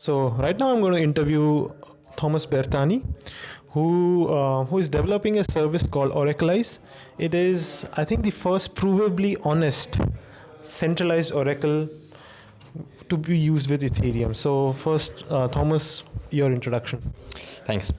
So right now I'm going to interview Thomas Bertani, who uh, who is developing a service called Oraclize. It is, I think, the first provably honest centralized Oracle to be used with Ethereum. So first, uh, Thomas, your introduction. Thanks.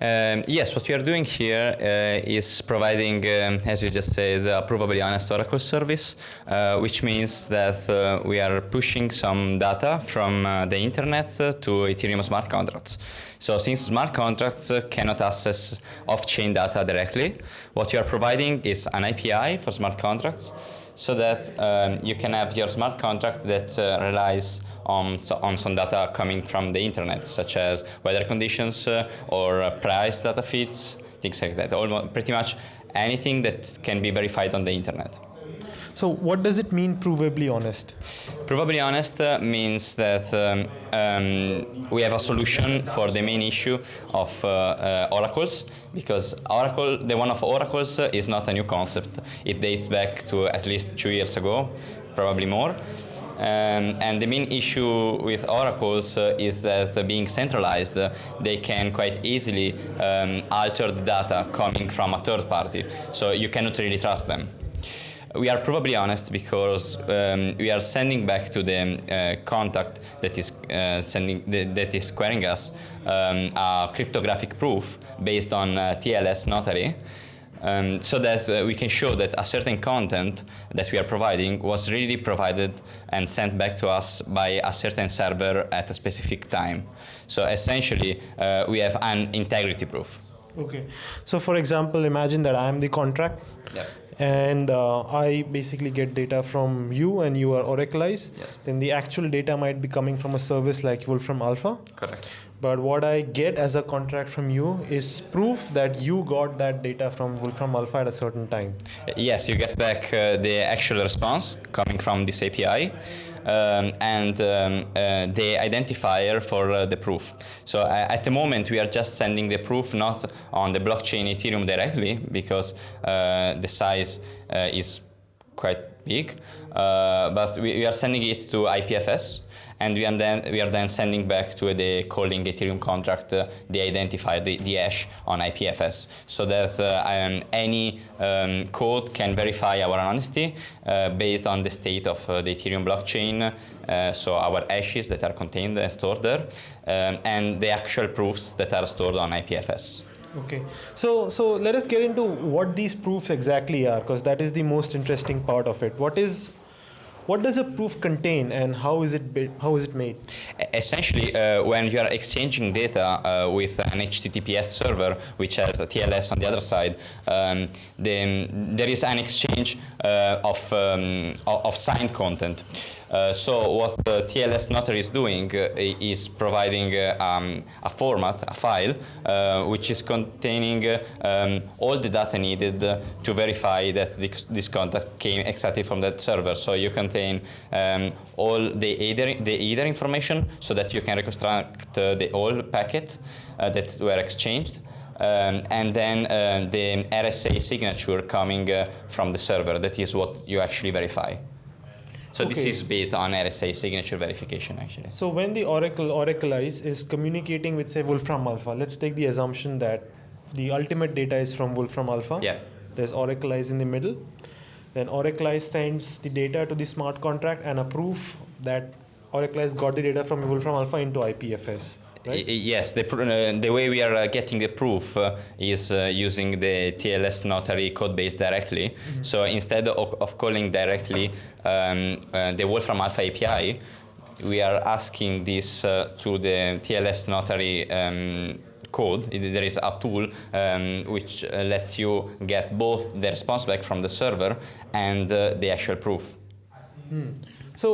Um, yes, what we are doing here uh, is providing, um, as you just said, a provably honest Oracle service, uh, which means that uh, we are pushing some data from uh, the internet to Ethereum smart contracts. So since smart contracts cannot access off-chain data directly, what you are providing is an API for smart contracts so that um, you can have your smart contract that uh, relies on, on some data coming from the internet, such as weather conditions uh, or uh, price data feeds, things like that. Almost, pretty much anything that can be verified on the internet. So what does it mean provably honest? Provably honest uh, means that um, um, we have a solution for the main issue of uh, uh, oracles because Oracle, the one of oracles uh, is not a new concept. It dates back to at least two years ago, probably more. Um, and the main issue with oracles uh, is that uh, being centralized, uh, they can quite easily um, alter the data coming from a third party. So you cannot really trust them we are probably honest because um, we are sending back to the uh, contact that is uh, sending the, that is querying us um, a cryptographic proof based on uh, TLS notary. Um, so that uh, we can show that a certain content that we are providing was really provided and sent back to us by a certain server at a specific time. So essentially, uh, we have an integrity proof. Okay. So for example, imagine that I am the contract. Yeah and uh, I basically get data from you and you are Oraclize, yes. then the actual data might be coming from a service like Wolfram Alpha. Correct. But what I get as a contract from you is proof that you got that data from Wolfram Alpha at a certain time. Yes, you get back uh, the actual response coming from this API. Um, and um, uh, the identifier for uh, the proof. So uh, at the moment we are just sending the proof not on the blockchain Ethereum directly because uh, the size uh, is quite big, uh, but we, we, are sending it to IPFS, and we are then we are then sending back to the calling Ethereum contract uh, the identifier, the, the hash on IPFS, so that um, any um, code can verify our honesty uh, based on the state of uh, the Ethereum blockchain, so our hashes that are contained and stored there, um, and the actual proofs that are stored on IPFS. Okay, so so let us get into what these proofs exactly are, because that is the most interesting part of it. What is what does a proof contain and how is it how is it made? Essentially, uh, when you are exchanging data uh, with an HTTPS server, which has a TLS on the other side, um, then there is an exchange uh, of, um, of signed content. Uh, so what the TLS notary is doing uh, is providing uh, um, a format, a file, which is containing um, all the data needed to verify that this, this, contact came exactly from that server. So you contain um, all the header, the header information so that you can reconstruct the whole packet that were exchanged. Um, and then uh, the RSA signature coming uh, from the server. That is what you actually verify. So okay. this is based on RSA signature verification actually. So when the Oracle Oraclize is communicating with say Wolfram Alpha, let's take the assumption that the ultimate data is from Wolfram Alpha. Yeah. There's Oraclize in the middle. Then Oracle sends the data to the smart contract and a proof that Oraclize got the data from Wolfram Alpha into IPFS. Right? Yes, the, uh, the way we are uh, getting the proof uh, is uh, using the TLS notary code base directly. Mm -hmm. So instead of, of calling directly um, uh, the Wolfram Alpha API, we are asking this uh, to the TLS notary um, code. There is a tool um, which lets you get both the response back from the server and the actual proof. Hmm. So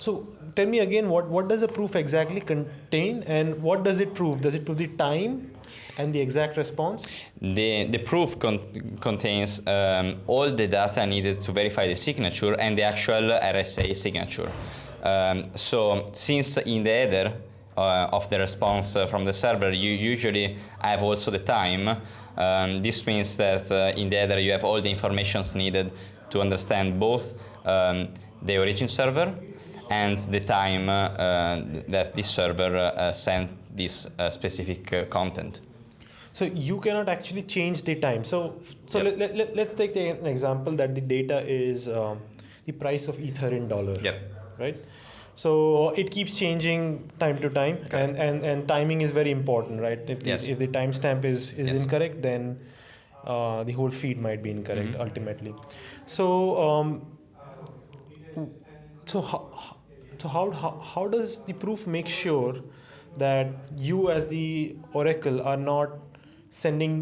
so tell me again, what, what does a proof exactly contain and what does it prove? Does it prove the time and the exact response? The, the proof con contains um, all the data needed to verify the signature and the actual RSA signature. Um, so since in the header uh, of the response uh, from the server, you usually have also the time. Um, this means that uh, in the header you have all the informations needed to understand both um, the origin server and the time uh, uh, that this server uh, sent this uh, specific uh, content. So you cannot actually change the time. So so Yep. let, let, let, us take the, an example that the data is um, the price of ether in dollar. Yep. Right. So it keeps changing time to time, and, and, and timing is very important, right? If the, Yes. if the timestamp is, is Yes. incorrect, then uh, the whole feed might be incorrect Mhm. ultimately. So um, so how, so how, how how does the proof make sure that you as the oracle are not sending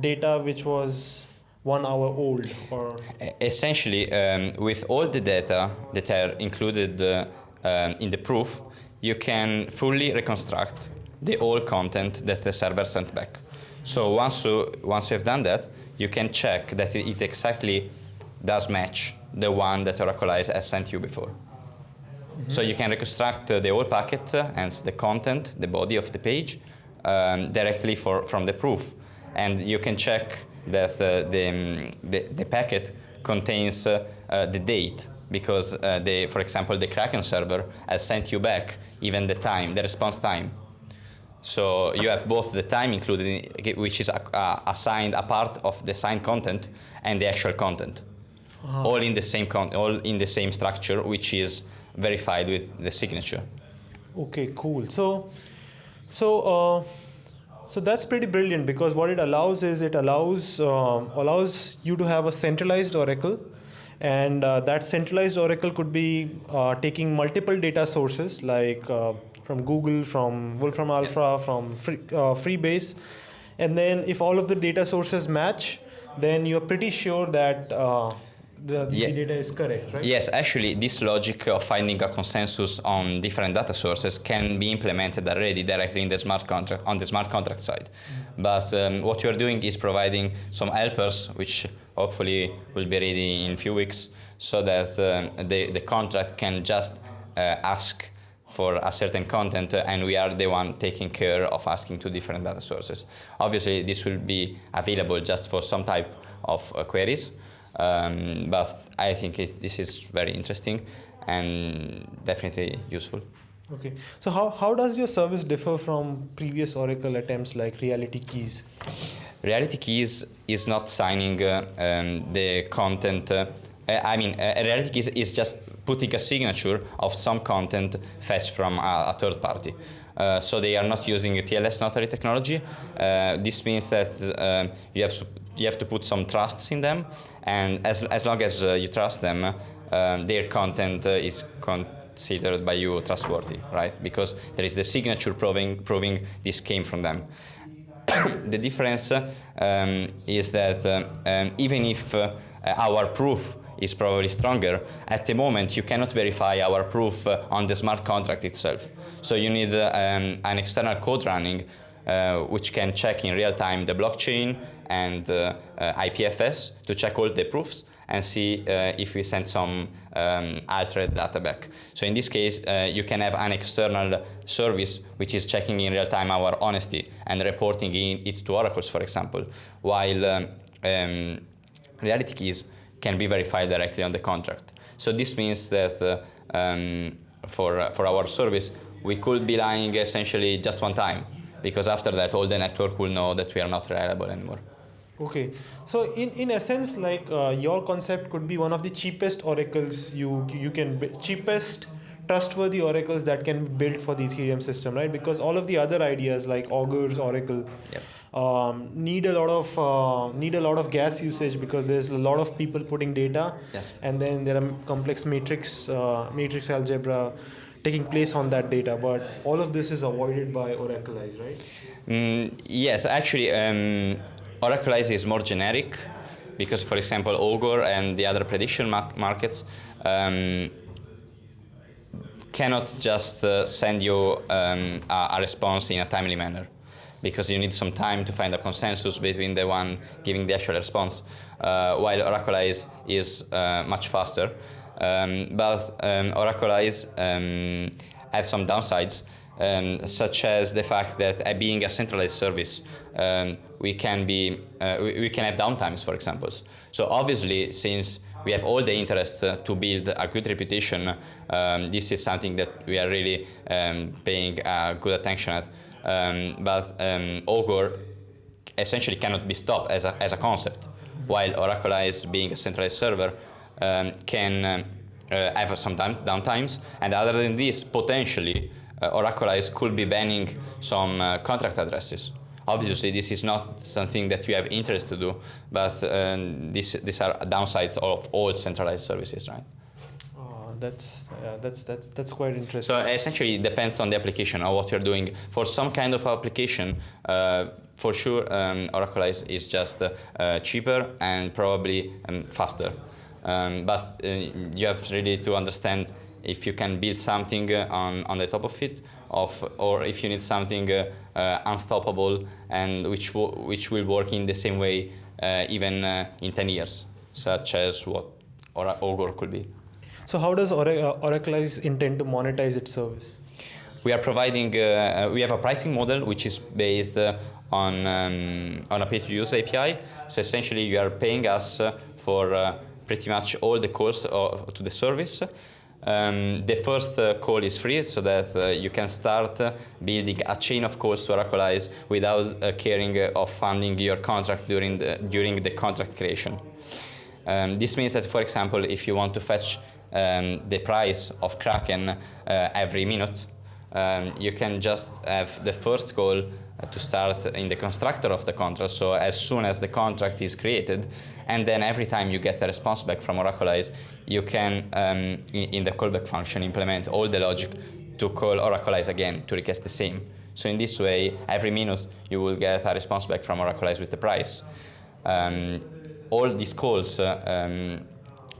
data which was one hour old or Essentially, um, with all the data that are included uh, um, in the proof, you can fully reconstruct the whole content that the server sent back. So once you, once you have done that, you can check that it, exactly does match the one that Oraclize has sent you before. So you can reconstruct uh, the whole packet, uh, hence the content, the body of the page, um, directly for, from the proof. And you can check that uh, the, um, the, the packet contains uh, uh, the date because, uh, the, for example, the Kraken server has sent you back even the time, the response time. So you have both the time included, in, which is uh, assigned a part of the signed content, and the actual content, all in the same con- all in the same structure, which is verified with the signature. okay cool so so uh, so that's pretty brilliant because what it allows is it allows um, allows you to have a centralized oracle and uh, that centralized oracle could be uh, taking multiple data sources like uh, from google from wolfram alpha from free, uh, freebase and then if all of the data sources match then you're pretty sure that uh, the, Yeah. data is correct right Yes, actually, this logic of finding a consensus on different data sources can be implemented already directly in the smart contract on the smart contract side. But um, what you are doing is providing some helpers, which hopefully will be ready in a few weeks, so that um, the the contract can just uh, ask for a certain content uh, and we are the one taking care of asking to different data sources. Obviously this will be available just for some type of uh, queries, um, but I think it, this is very interesting and definitely useful. Okay. So how, how does your service differ from previous Oracle attempts like Reality Keys? Reality Keys is not signing uh, um, the content. Uh, I mean, uh, Reality Keys is just putting a signature of some content fetched from a, a third party. Uh, so they are not using TLS notary technology. Uh, this means that you have you have to put some trusts in them, and as as long as you trust them, their content is considered by you trustworthy, right? Because there is the signature proving proving this came from them. the difference um, is that um, even if uh, our proof is probably stronger, at the moment you cannot verify our proof uh, on the smart contract itself. So you need uh, um, an external code running uh, which can check in real time the blockchain and uh, uh, IPFS to check all the proofs and see uh, if we send some um, altered data back. So in this case, uh, you can have an external service which is checking in real time our honesty and reporting in it to oracles, for example, while um, um, reality keys can be verified directly on the contract. So this means that uh, um, for, uh, for our service, we could be lying essentially just one time, because after that, all the network will know that we are not reliable anymore. Okay. So in, in essence, like uh, your concept could be one of the cheapest oracles you you can cheapest trustworthy oracles that can be built for the Ethereum system, right? Because all of the other ideas like Augur's Oracle Yep. um, need a lot of uh, need a lot of gas usage because there's a lot of people putting data, Yes. and then there are complex matrix uh, matrix algebra taking place on that data. But all of this is avoided by Oraclize, right? Mm, yes, actually, um, Oraclize is more generic because, for example, Augur and the other prediction mar- markets um, cannot just uh, send you um, a, a response in a timely manner because you need some time to find a consensus between the one giving the actual response, uh, while Oraclize is uh, much faster. Um, but um, Oraclize um, has some downsides, um, such as the fact that uh, being a centralized service, um, we can be uh, we, we can have downtimes, for example. So obviously, since we have all the interest uh, to build a good reputation. Um, this is something that we are really um, paying uh, good attention at. Um, but um, Augur essentially cannot be stopped as a, as a concept, while Oraclize, being a centralized server, um, can um, uh, have some down downtimes. And other than this, potentially, uh, Oraclize could be banning some uh, contract addresses. Obviously, this is not something that you have interest to do, but um, this, these are downsides of all centralized services, right? Uh, that's uh, that's that's that's quite interesting. So essentially, it depends on the application or what you're doing. For some kind of application, uh, for sure, um, Oraclize is just uh, cheaper and probably um, faster. Um, but uh, you have really to understand if you can build something uh, on, on the top of it, of, or if you need something uh, uh, unstoppable and which, which will work in the same way uh, even uh, in 10 years, such as what Augur could be. So how does Oraclize intend to monetize its service? We are providing, we have a pricing model which is based on, um, on a pay-to-use API. So essentially you are paying us for pretty much all the calls to the service. Um, the first uh, call is free so that uh, you can start uh, building a chain of calls to Oraclize without uh, caring uh, of funding your contract during the, during the contract creation. Um, this means that, for example, if you want to fetch um, the price of Kraken uh, every minute, um, you can just have the first call to start in the constructor of the contract. So as soon as the contract is created, and then every time you get a response back from Oraclize, you can, um, in, in, the callback function, implement all the logic to call Oraclize again to request the same. So in this way, every minute you will get a response back from Oraclize with the price. Um, all these calls uh, um,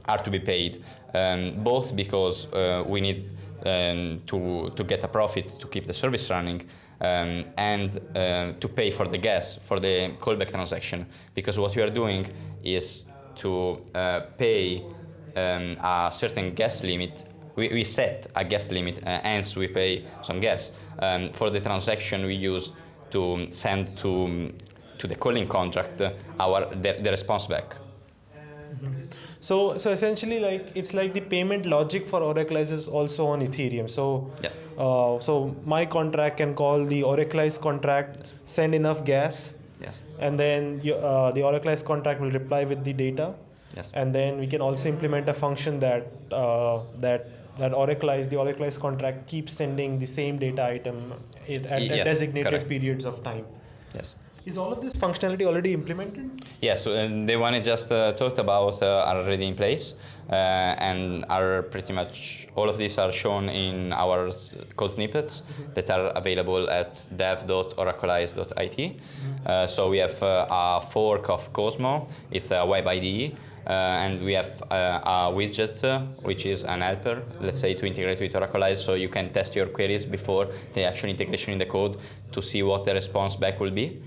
are to be paid, um, both because uh, we need um, to, to get a profit to keep the service running, um, and uh, to pay for the gas, for the callback transaction. Because what we are doing is to uh, pay um, a certain gas limit. We, we set a gas limit, uh, hence we pay some gas um, for the transaction we use to send to, to the calling contract our, the, the response back. Mm -hmm. So, so essentially, like it's like the payment logic for Oraclize is also on Ethereum. So, yeah. uh, so my contract can call the Oraclize contract, yes. send enough gas, yes. and then you, uh, the Oraclize contract will reply with the data. Yes. And then we can also implement a function that uh, that that Oraclize, the Oraclize contract keeps sending the same data item at, at yes, designated correct. periods of time. Yes. Is all of this functionality already implemented? Yes, so, uh, the one I just uh, talked about uh, are already in place uh, and are pretty much, all of these are shown in our code snippets mm -hmm. that are available at dev.oraclize.it. Mm -hmm. so we have a fork of Cosmo, it's a web IDE, uh, and we have uh, a widget, uh, which is an helper, let's say, to integrate with Oraclize, so you can test your queries before the actual integration in the code to see what the response back will be.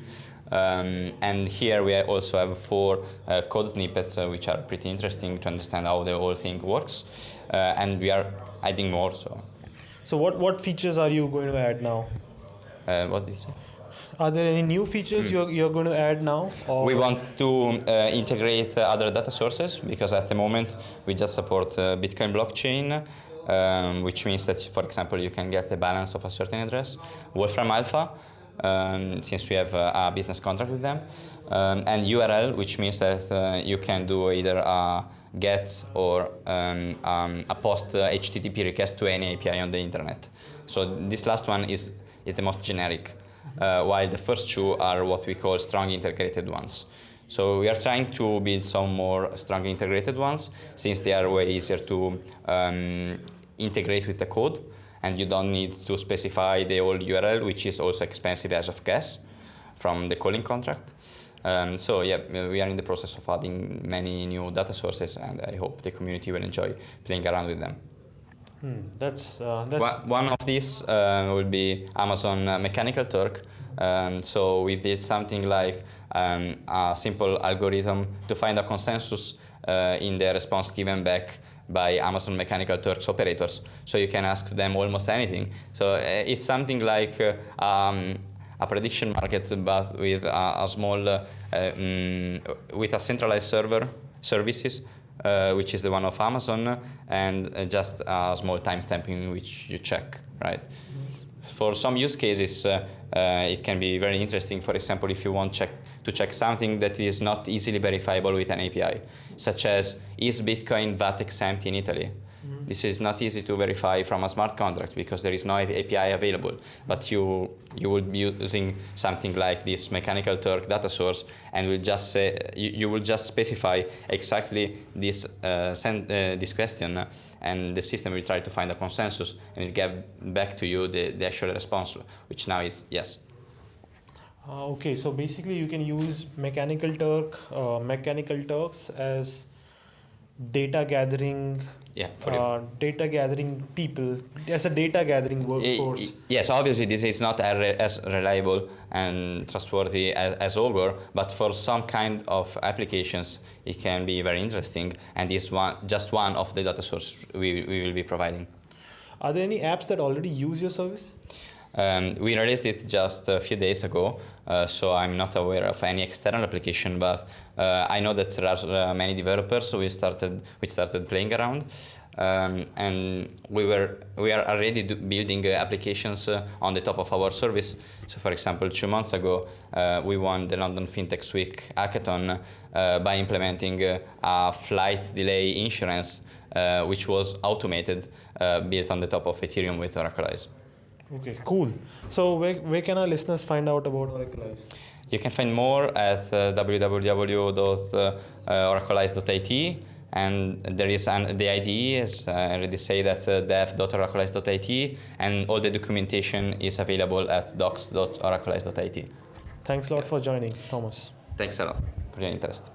Um, and here we also have four uh, code snippets uh, which are pretty interesting to understand how the whole thing works. Uh, and we are adding more. So, so what, what features are you going to add now? Uh, what is it? Are there any new features mm. you're, you're going to add now? Or? We want to uh, integrate other data sources because at the moment we just support uh, Bitcoin blockchain. Um, which means that, for example, you can get the balance of a certain address. Wolfram Alpha, um, since we have uh, a business contract with them. Um, and URL, which means that uh, you can do either a GET or um, um a POST HTTP request to any API on the internet. So this last one is, is the most generic, uh, while the first two are what we call strong integrated ones. So we are trying to build some more strong integrated ones, since they are way easier to um, integrate with the code and you don't need to specify the old URL, which is also expensive as of gas from the calling contract. Um, so yeah, we are in the process of adding many new data sources, and I hope the community will enjoy playing around with them. Hmm, that's, uh, that's one, of these uh, will be Amazon Mechanical Turk. Um, so we did something like um, a simple algorithm to find a consensus uh, in the response given back by Amazon Mechanical Turks operators. So you can ask them almost anything. So uh, it's something like uh, um, a prediction market, but with a, a small, uh, um, with a centralized server services uh, which is the one of Amazon, and uh, just a small timestamping which you check, right? For some use cases, uh, uh, it can be very interesting. For example, if you want check, to check something that is not easily verifiable with an API, such as is Bitcoin VAT exempt in Italy? This is not easy to verify from a smart contract because there is no API available. But you you will be using something like this mechanical Turk data source, and will just say you, you will just specify exactly this uh, send uh, this question, and the system will try to find a consensus and will get back to you the, the actual response, which now is yes. Uh, okay, so basically you can use Mechanical Turk, uh, Mechanical Turks as data gathering yeah, for uh, data gathering people as a data gathering workforce. Yes, obviously this is not as reliable and trustworthy as, as Augur, but for some kind of applications it can be very interesting and is one, just one of the data sources we, we will be providing. Are there any apps that already use your service? Um, we released it just a few days ago, uh, so I'm not aware of any external application, but uh, I know that there are uh, many developers who started, which started playing around. Um, and we were we are already building uh, applications uh, on the top of our service. So, for example, two months ago, uh, we won the London FinTech Week hackathon by implementing a flight delay insurance, which was automated, built on the top of Ethereum with Oraclize. Okay, cool. So where, where can our listeners find out about Oraclize? You can find more at uh, www.oraclize.it and there is an, the IDE, as I already say, that uh, dev.oraclize.it and all the documentation is available at docs.oraclize.it. Thanks a lot for joining, Thomas. Thanks a lot for your interest.